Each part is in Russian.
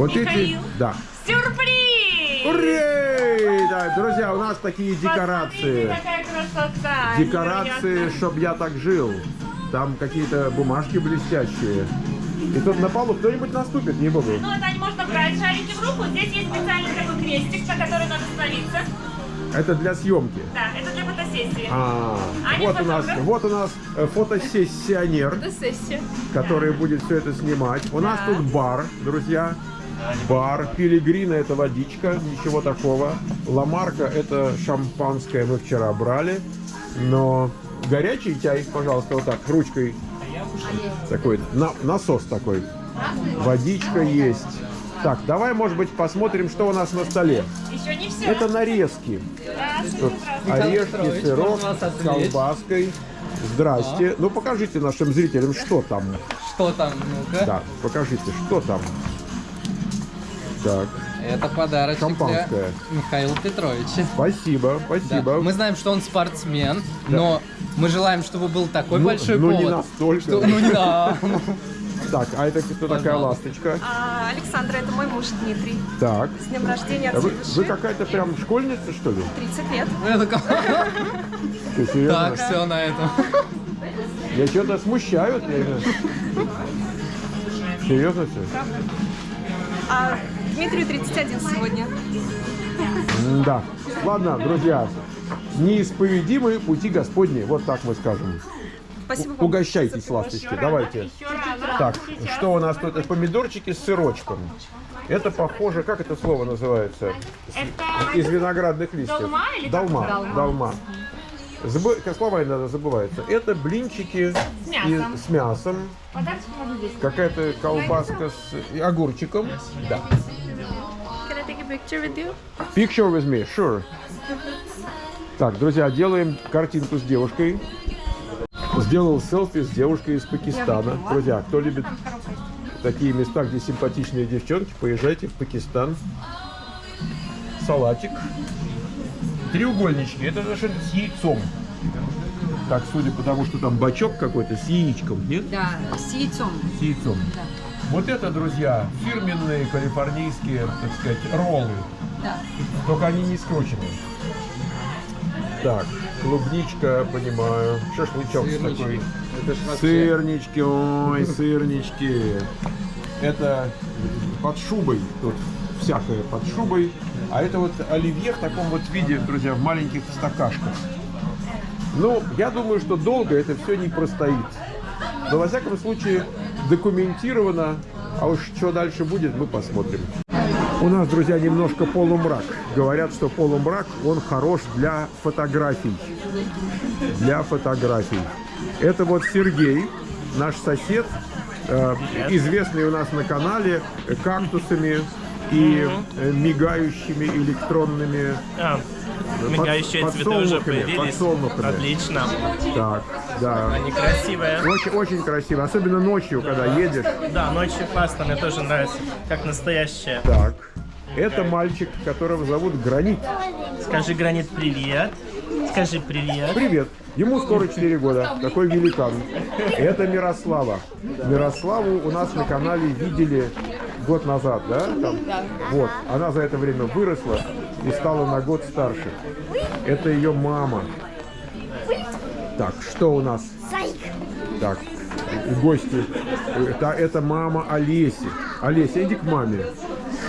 Вот эти, Михаил. да. Сюрприз! Ура! Да, друзья, у нас такие декорации. Посмотрите, какая красота! Декорации, Невероятно. чтоб я так жил. Там какие-то бумажки блестящие. И тут на полу кто-нибудь наступит, не буду. Ну, это можно брать шарики в руку. Здесь есть специальный такой крестик, на который надо становиться. Это для съемки. Да, это для фотосессии. А, Аня, вот у нас, вот у нас э, фотосессионер, который будет все это снимать. У нас тут бар, друзья. Бар. Пилигрина это водичка, ничего такого. Ламарка это шампанское мы вчера брали. Но горячий чай, пожалуйста, вот так, ручкой. Такой, на- насос такой. Водичка есть. Так, давай, может быть, посмотрим, что у нас на столе. Еще не все. Это нарезки. Орешки, сырок с колбаской. Здрасте. Ну, покажите нашим зрителям, что там. Что там, ну-ка? Да, покажите, что там. Так, Это подарочек Шампанское. для Михаила Петровича. спасибо, Да. спасибо. Мы знаем, что он спортсмен, но мы желаем, чтобы был такой Ну, большой ну, не повод. настолько. что- ну, не да. Так, а это кто такая Пожалуйста. ласточка? А, Александра, это мой муж Дмитрий. Так. С днем рождения А от вы, всей вы души. какая-то прям школьница, что ли? 30 лет. Что, серьезно? Так, все на этом. Я что-то смущают. не знаю. Серьезно все? А Дмитрию 31 сегодня. Да. Ладно, друзья, неисповедимы пути Господни, вот так мы скажем. Спасибо вам. Угощайтесь, ласточки, давайте. Так, что у нас тут? Это помидорчики с сырочком. Это похоже, как это слово называется? Из виноградных листьев. Долма? Долма. Забы- как слова иногда забываются. Это блинчики С мясом. и- с мясом. Какая-то колбаска с огурчиком. Да. Picture with you? Picture with me, sure. Так, друзья, делаем картинку с девушкой. Сделал селфи с девушкой из Пакистана. Друзья, кто любит такие места, где симпатичные девчонки, поезжайте в Пакистан. Салатик. Треугольнички. Это значит с яйцом. Так, судя по тому, что там бачок какой-то с яичком, нет? Да, с яйцом. С яйцом. Вот это, друзья, фирменные калифорнийские, так сказать, роллы. Да. Только они не скручены. Так, клубничка, понимаю. Шашлычок Сырнички. такой. Это вообще- Сырнички, ой, сырнички. Это под шубой. Тут всякое под шубой. А это вот оливье в таком вот виде, друзья, в маленьких стакашках. Ну, я думаю, что долго это все не простоит. Но, во всяком случае, документировано. А уж что дальше будет, мы посмотрим. У нас, друзья, немножко полумрак. Говорят, что полумрак, он хорош для фотографий. Для фотографий. Это вот Сергей, наш сосед, э, известный у нас на канале кактусами и э, мигающими электронными А, мигающие под- цветы уже подсолнухами, появились. Отлично. Так, да. Они красивые. Очень, очень красиво, особенно ночью, когда едешь. Да, ночью классно, мне тоже нравится. Как настоящие. Так, это мальчик, которого зовут Гранит. Скажи, Гранит, привет. Скажи привет. Привет. Ему скоро 4 года. Такой великан. Это Мирослава. Мирославу у нас на канале видели год назад, да? Там? Вот. Она за это время выросла и стала на год старше. Это ее мама. Так, что у нас? Так, гости. Это, это мама Олеси. Олеся, иди к маме.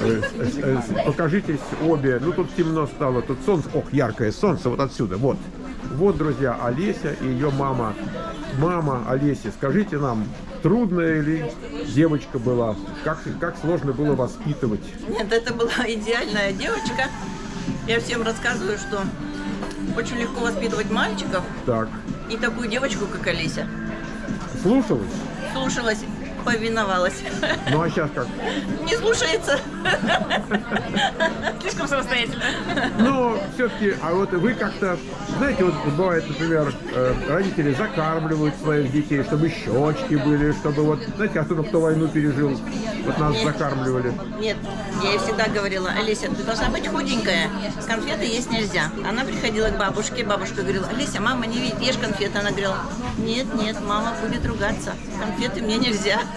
Э, э, э, Покажитесь обе. Ну, тут темно стало. Тут солнце. Ох, яркое солнце. Вот отсюда. Вот. Вот, друзья, Олеся и ее мама. Мама Олеси, скажите нам, трудная ли девочка была? Как, как сложно было воспитывать? Нет, это была идеальная девочка. Я всем рассказываю, что очень легко воспитывать мальчиков Так, и такую девочку, как Олеся. слушалась? Слушалась, повиновалась. Ну, а сейчас как? Не слушается. Слишком самостоятельно. Но все-таки, а вот вы как-то, знаете, вот бывает, например, родители закармливают своих детей, чтобы щечки были, чтобы вот, знаете, особенно кто войну пережил, вот нас закармливали. Нет, я ей всегда говорила, Олеся, ты должна быть худенькая, конфеты есть нельзя. Она приходила к бабушке, бабушка говорила, Олеся, мама, не видит, ешь конфеты. Она говорила, нет, нет, мама будет ругаться, конфеты мне нельзя.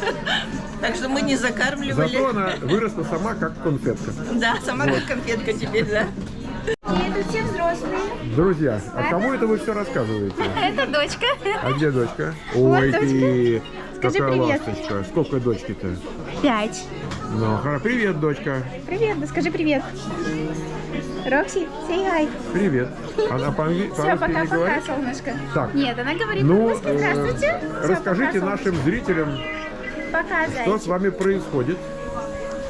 Так что мы не закармливали. Зато она выросла сама как конфетка. Да, сама как конфетка теперь, да. Это все взрослые. Друзья, а кому это вы все рассказываете? Это дочка. А где дочка? Вот Ой, дочка. ты, Скажи какая привет. ласточка. Сколько дочки-то? Пять. Ну, хоро- привет, дочка. Привет, да скажи привет. Рокси, say hi. Привет. Она Все, по-русски не пока-пока, говорит? солнышко. Так. Нет, она говорит Ну, по-русски. э, Здравствуйте. Всё, расскажите пока, нашим зрителям, Пока, что с вами происходит.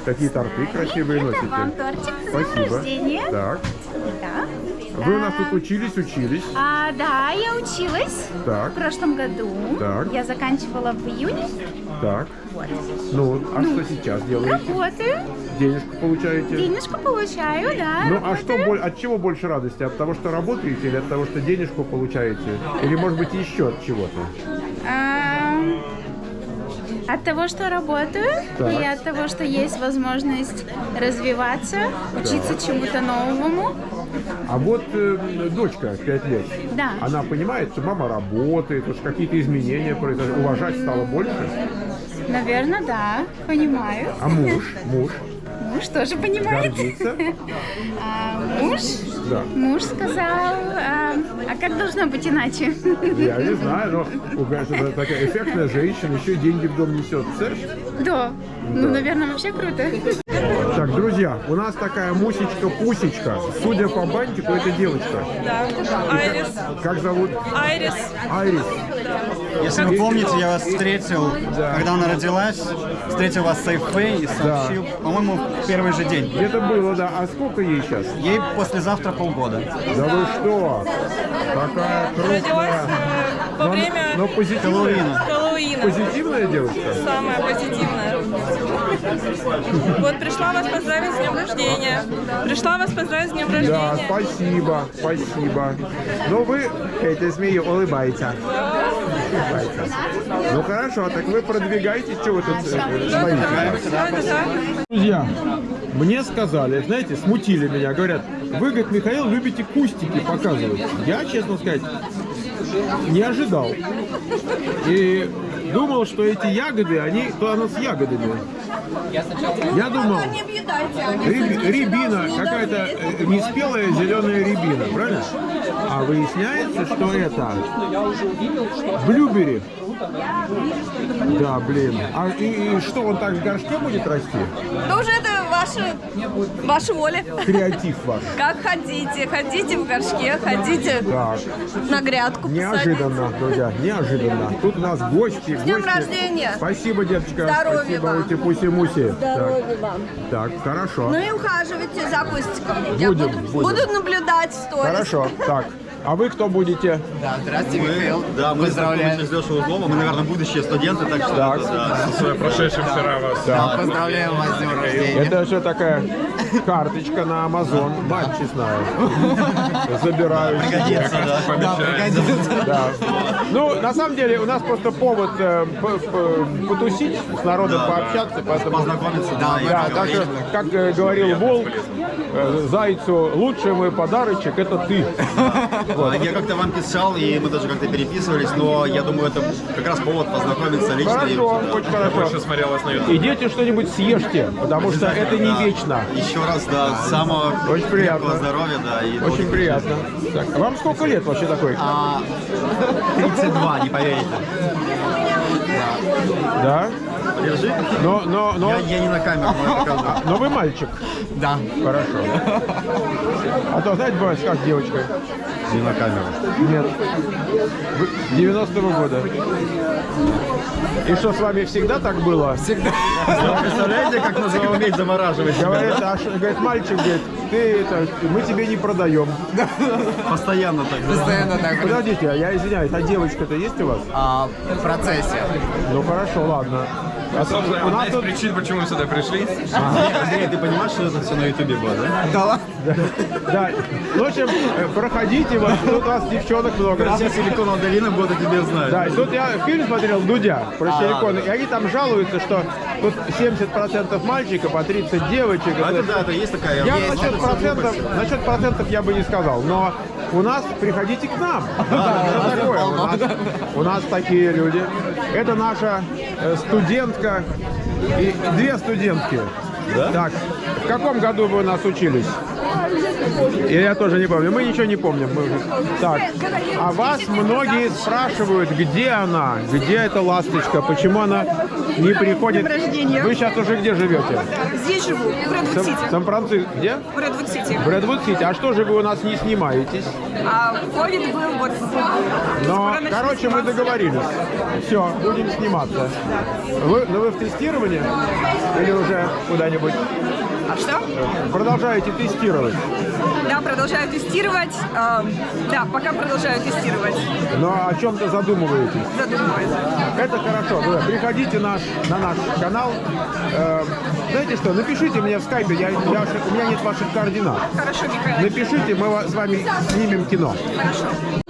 Какие торты красивые Это носите. вам тортик с Спасибо. рождения. Так. Да. Вы у нас Да. тут учились, учились. А, да, я училась Так. в прошлом году. Так. Я заканчивала в июне. Так. Вот. Ну, а что сейчас делаете? Работаю, Денежку получаете? денежку получаю, да. Ну, а работаю. что, боль- от чего больше радости? От того, что работаете или от того, что денежку получаете? Или, может быть, еще от чего-то? От того, что работаю, Так. и от того, что есть возможность развиваться, учиться чему-то новому. А вот э, дочка 5 лет, Да. она понимает, что мама работает, уж какие-то изменения произошли, уважать стало больше. Наверное, да, понимаю. А муж? Муж? Муж тоже понимает. А, муж, Да. муж сказал, а, а как должно быть иначе? Я не знаю, но у это такая эффектная женщина, еще и деньги в дом несет. Представляешь? Да. Ну, наверное, вообще круто. Так, друзья, у нас такая мусечка-пусечка. Судя по бантику, это девочка. Да. Айрис. Как зовут? Айрис. Айрис. Если вы помните, я вас встретил, Да. когда она родилась, встретил вас в Сейфей и сообщил, по-моему, в первый же день. Где-то было, да. А сколько ей сейчас? Ей послезавтра полгода. Да вы что? Такая Родилась крупная. э, во Но- время Но позитивная, Хэллоуина. позитивная девочка? Самая позитивная. Вот пришла вас поздравить с днем рождения. Пришла вас поздравить с днем Да, рождения. спасибо, спасибо. Но вы этой змеи улыбаете. Улыбаете. Ну хорошо, так вы продвигаетесь, что вы тут э? Да, да, да. Друзья, мне сказали, знаете, смутили меня, говорят, вы, говорит, Михаил, любите кустики показывать. Я, честно сказать, не ожидал. И думал, что эти ягоды, они, то оно с ягодами. Я думал, ряб- рябина, какая-то э, неспелая зеленая рябина, правильно? А выясняется, что это блюбери. Да, блин. А и, и что, он так в горшке будет расти? Да уже это ваша, ваша воля. Креатив ваш. Как хотите. Ходите в горшке, ходите Так, на грядку. неожиданно, друзья, неожиданно. Тут у нас гости. С днем рождения! Спасибо, деточка. Здоровья Спасибо, вам! ути пуси муси. Здоровья вам. Так, так, хорошо. Ну и ухаживайте за Кустиком. Я Будем, буду, будем. буду наблюдать в сторис. Хорошо, так. А вы кто будете? Да, здравствуйте, Михаил. Да, мы Поздравляем. с Лешей Узловым, мы, наверное, будудущие студенты, так что... Так. да. Да. Поздравляем вас с днем рождения. Это что такая карточка на Amazon? Мать честная. Забираю. Пригодится, да. Да, пригодится. Да. Ну, на самом деле, у нас просто повод э, п- п- потусить, с народом пообщаться, поэтому... Познакомиться, да. Да, так что, как э, говорил Волк, э, Зайцу, лучший мой подарочек – это ты. А Я как-то вам писал, и мы тоже как-то переписывались, но я думаю, это как раз повод познакомиться лично. и Хорошо, очень хорошо. Идите что-нибудь съешьте, потому что это не Да. вечно. Еще раз, да, самого Очень приятно. здоровья, да. И Очень приятно. Так, а вам сколько лет вообще такой? А, 32, не поверите. Да? Держи. Но, но, но, Я, я не на камеру, покажу. но вы мальчик. Да. Хорошо. А то, знаете, бывает, как девочка. Не на камеру. Нет. Вы 90-го года. И что, с вами всегда так было? Всегда. Вы представляете, как нужно уметь замораживать? Говорит, а что- говорит, мальчик, говорит, ты это, мы тебе не продаем. Постоянно так. да? Постоянно так. Подождите, а я извиняюсь, а девочка-то есть у вас? А, в процессе. Ну хорошо, ладно. А, у нас тут... причин, почему мы сюда пришли. Андрей, ты понимаешь, что это все на ютубе было, да? Да Да. Ну, в общем, э, проходите, вот тут у вас девчонок много. Все силиконовая долина будут о тебе знать. Да, и тут я фильм смотрел Дудя про силикон, и они там жалуются, что тут 70% мальчиков, а 30 девочек. А это да, это есть такая... Я насчет процентов, насчет процентов я бы не сказал, но у нас приходите к нам. Что такое? У нас, у нас такие люди. Это наша студентка и две студентки. Так, в каком году вы у нас учились? И я тоже не помню. Мы ничего не помним. Мы Так, а вас многие спрашивают, где она, где эта ласточка, почему она не приходит. Вы сейчас уже где живете? Здесь живу, в Редвуд-Сити. Сан-Франциско. Где? В Редвуд-Сити. В Редвуд-Сити. А что же вы у нас не снимаетесь? А ковид был вот... Но, короче, мы договорились. Все, будем сниматься. Вы, ну вы в тестировании? Или уже куда-нибудь А что? продолжаете тестировать? Да, продолжаю тестировать. Эм, да, пока продолжаю тестировать. Но о чем-то задумываетесь? Задумываюсь. Это хорошо. Приходите наш, на наш канал. Э, знаете что, напишите мне в скайпе, я, я- у меня нет ваших координат. Хорошо, Михаил. Напишите, мы с вами снимем кино. Хорошо.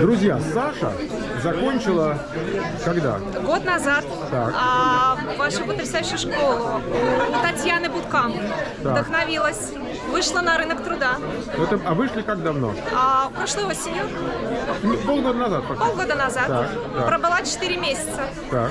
Друзья, Саша закончила когда? Год назад Так. а, вашу потрясающую школу у Татьяны Будкам Так. вдохновилась, вышла на рынок труда. Это, а вышли как давно? А прошлой осенью, Ну, Полгода назад пока. полгода назад, Так, так. пробыла 4 месяца. Так.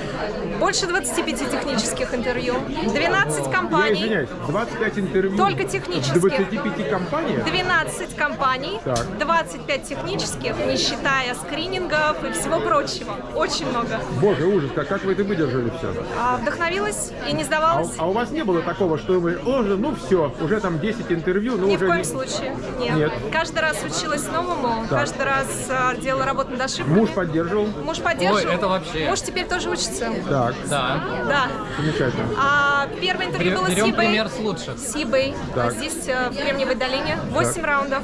Больше 25 технических интервью, 12 Я компаний, извиняюсь, 25 интервью. Только технических. 25 компаниях? 12 компаний, Так. 25 технических, не считая скринингов и всего прочего. Очень много. Боже, ужас, как, как вы это выдержали все? А, вдохновилась и не А, сдавалась. а у вас не было такого, что вы, «О, ну все, уже там 10 интервью, ну Ни уже в коем не- случае. Нет. Нет. Каждый раз училась новому, Так. каждый раз а, делала работу над ошибками. Муж поддерживал? Муж поддерживал. Ой, это вообще. Муж теперь тоже учится. Так, Да. Да. замечательно. А первое интервью было с Берем eBay. пример с лучших. С eBay. Так. Здесь, э, в Кремниевой долине. 8 раундов.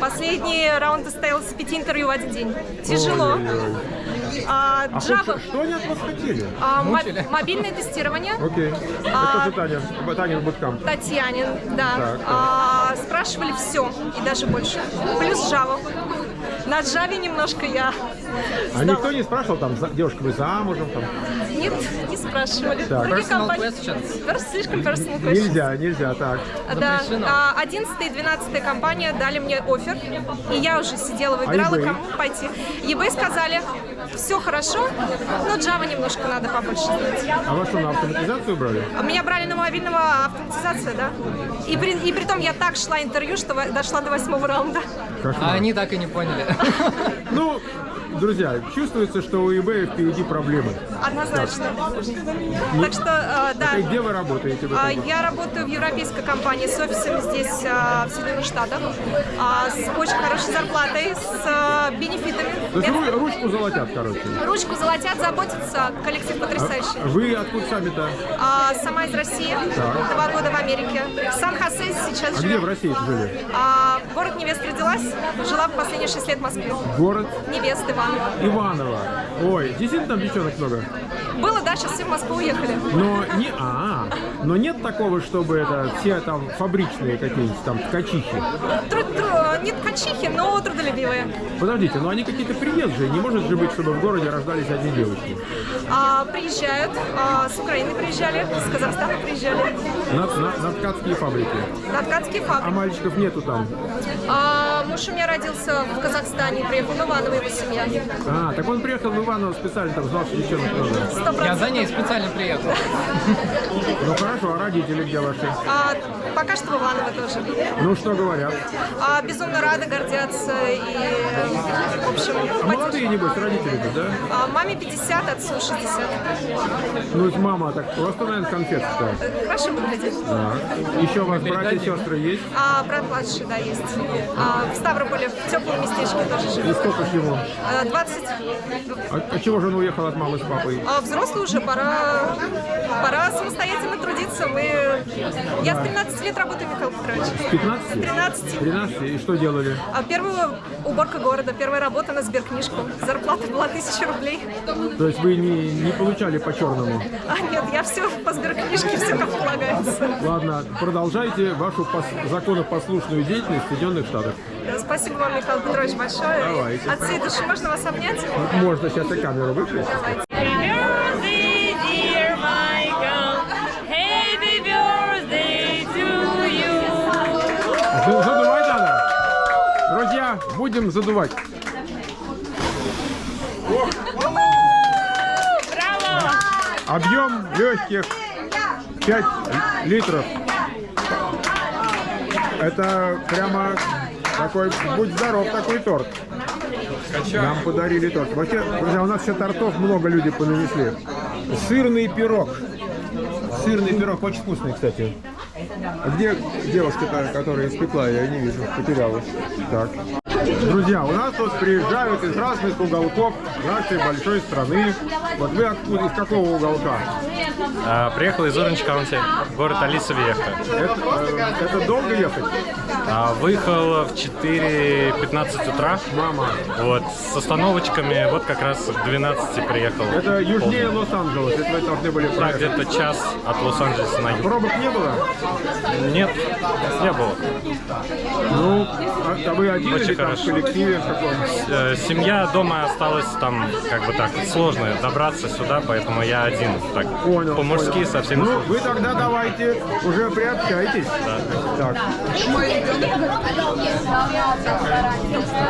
Последний раунд состоялся с 5 интервью в один день. Тяжело. Ой-ой-ой. А, А Java. что, они от вас хотели? а, Мучили? мобильное тестирование. Окей. А- Это же Таня, Таня Буткамп. Татьянин, да. Так, так. А, спрашивали все и даже больше. Плюс Java. На Java немножко я А сдала. никто не спрашивал, там, за- девушка, вы замужем? Там? Нет, не спрашивали. Так. Другие Personal компании- questions. Пер- Слишком personal questions. Нельзя, нельзя, так. Да, а, 11 и 12 компания дали мне офер, и я уже сидела, выбирала, А eBay? кому пойти. eBay сказали, все хорошо, но Java немножко надо побольше знать. А вас что, на автоматизацию брали? Меня брали на мобильного автоматизация, да? И при, и при том я так шла интервью, что дошла до восьмого раунда. Кошмар. А они так и не поняли. Ну, друзья, чувствуется, что у eBay впереди проблемы. Однозначно. Так что, э, да. И где вы работаете? в А, этом? Я работаю в европейской компании с офисами здесь, а, в Соединенных Штатах, а, с очень хорошей зарплатой, с а, бенефитами. То есть ру- ручку золотят, короче. Ручку золотят, заботятся, коллектив потрясающий. Вы откуда сами-то? А, сама из России, Так. два года в Америке. В Сан-Хосе сейчас А где в. России жили? А, город невест родилась, жила в последние шесть лет в Москве. Город Невест Иван. Иваново. Ой, действительно там девчонок много? Было, да, сейчас все в Москву уехали. Но не, а, но нет такого, чтобы это все там фабричные какие-нибудь там ткачихи. Тру- тру- не ткачихи, но трудолюбивые. Подождите, но они какие-то приезжие. Не может же быть, чтобы в городе рождались одни девочки. А, приезжают, а, с Украины приезжали, с Казахстана приезжали, На, на- на ткацкие фабрики. на ткацкие А фабрики. мальчиков нету там. А, муж у меня родился в Казахстане, приехал в Иваново, его семья. А, так он приехал в Иваново специально, там знал, что девчонок. Сто Я за ней специально приехал. Ну хорошо, а родители где ваши? А, пока что в Иваново тоже. Ну что говорят? А, безумно рады, гордятся и, в общем, А молодые, небось, родители-то, да? а, маме 50, отцу 60. Ну, это мама так просто, наверное, конфетка. Хорошо выглядит. Да. Еще у вас братья и сестры есть? А брат младший, да, есть. А, в Ставрополе, в теплом местечке тоже И живет. сколько ж ему? А, 20. А, а чего же он уехал от мамы с папой? А взрослый уже, пора, пора самостоятельно трудиться. Мы... Я с 13 лет работаю, Михаил Петрович. С 15? 13. 13? И что делали? А первая уборка города, первая работа на сберкнижку. Зарплата была 1000 рублей. То есть вы не, не получали по черному? А нет, я все по сберкнижке, все как полагается. Ладно, продолжайте вашу пос- законопослушную деятельность в Соединенных Штатах. Да, Спасибо вам, Михаил Петрович, большое. Давайте. От всей души можно вас обнять? Можно сейчас и камеру выключить. Давайте. Задувать надо. Друзья, будем задувать. Браво! Объем легких 5 литров. Это прямо такой, будь здоров, такой торт. Нам подарили торт. Вообще, друзья, у нас еще тортов много люди понанесли. Сырный пирог. Сырный пирог, очень вкусный, кстати. А где девушка-то, которая испекла? Я не вижу, потерялась. Так. Друзья, у нас тут приезжают из разных уголков нашей большой страны. Вот вы откуда, из какого уголка? А, приехал из Orange County, город Алиса Веха. Это, э, это долго ехать? А, выехал в 4.15 утра. Мама. Вот, с остановочками, вот как раз к 12 приехал. Это южнее Лос-Анджелес, это вы должны были Да, проехать. где-то час от Лос-Анджелеса на юг. Пробок не было? Нет, не было. Ну, а, а вы один Очень хорошо. в коллективе каком? Э, Семья дома осталась там, как бы так, сложно добраться сюда, поэтому я один. Так, Понял. по-мужски понял. совсем. Ну, вы тогда давайте уже приобщайтесь. Так.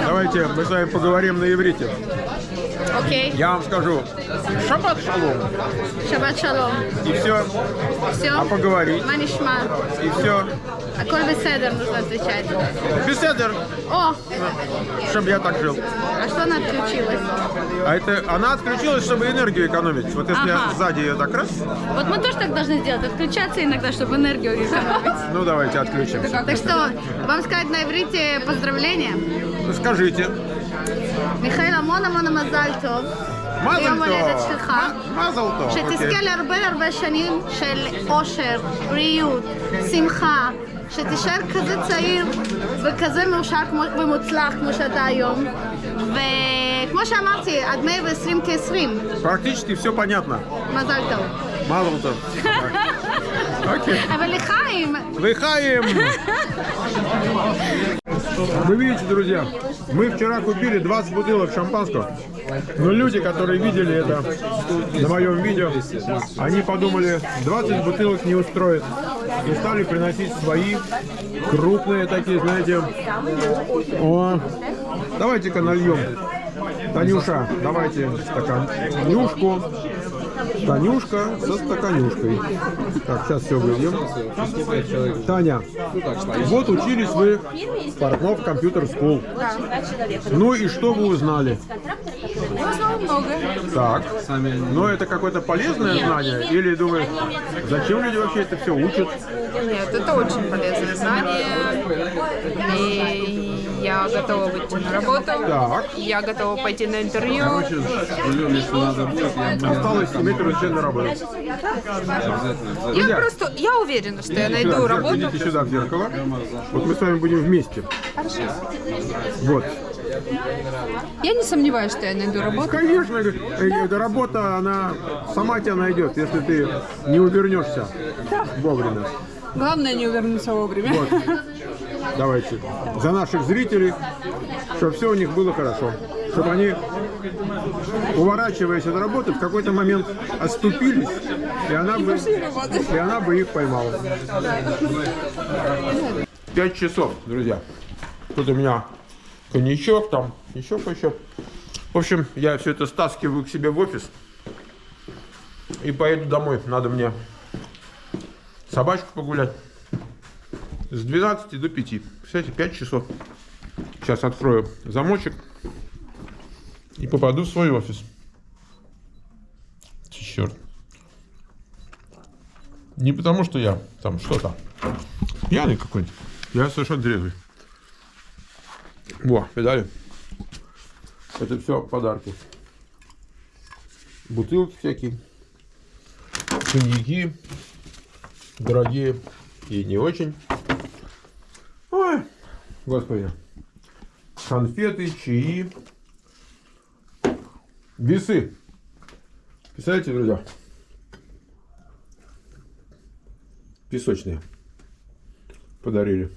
Давайте мы с вами поговорим на иврите. Окей. Я вам скажу шаббат шалом. Шаббат шалом. И все. Все. А поговорить. Манишма. И все. Аколь беседер нужно отвечать. Беседер, О, чтобы я так жил. а что она отключилась? А это она отключилась, чтобы энергию экономить. Вот если я Ага. сзади ее так раз, Вот мы тоже так должны сделать, отключаться иногда, чтобы энергию экономить. ну давайте отключимся. Так что, вам сказать на иврите поздравления? Скажите. מיכאל, המון המון מזל טוב. מזל ליום טוב. הולדת שלך. מזל טוב, שתזכה אוקיי. להרבה הרבה שנים של אושר, בריאות, שמחה, שתישאר כזה צעיר וכזה מאושר כמו, ומוצלח כמו שאתה היום. וכמו שאמרתי, עד 120 כ-20. Практически все понятно. מזל טוב. Мазал то. Окей. אבל לחיים, Выхаем! Вы видите, друзья, мы вчера купили 20 бутылок шампанского. Но люди, которые видели это на моем видео, они подумали, 20 бутылок не устроит. И стали приносить свои крупные такие, знаете. О, давайте-ка нальем. Танюша, давайте стакан. Танюшку. Танюшка со стаканюшкой. Так, сейчас все выльем. Таня, вот учились вы в Портнов компьютер School. Ну и что вы узнали? Так. Но это какое-то полезное знание? Или думаешь, зачем люди вообще это все учат? Нет, это очень полезное знание. И я готова выйти на работу. Так. Я готова пойти на интервью. Осталось иметь разрешение работу. Я Друзья, просто, я уверена, что я найду работу. Идите сюда в зеркало. Вот мы с вами будем вместе. Вот. Я не сомневаюсь, что я найду работу. Конечно, э, эта работа, она сама тебя найдет, если ты не увернешься вовремя. Главное не увернуться вовремя. Вот. Давайте. За наших зрителей, чтобы все у них было хорошо. Чтобы они, уворачиваясь от работы, в какой-то момент оступились, и она бы, и она бы их поймала. Пять часов, друзья. Тут у меня коньячок, там еще кое-что. В общем, я все это стаскиваю к себе в офис и поеду домой. Надо мне собачку погулять. С 12 до 5. Представляете, 5 часов. Сейчас открою замочек и попаду в свой офис. Черт. Не потому, что я там что-то пьяный какой-нибудь. Я совершенно трезвый. Во, видали? Это все подарки. Бутылки всякие. Коньяки. Дорогие и не очень. Ой, господи. конфеты, чаи, весы. Представляете, друзья? Песочные. Подарили.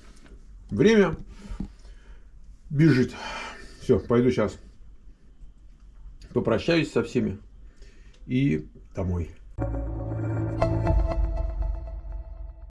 Время бежит. Все, пойду сейчас попрощаюсь со всеми и домой.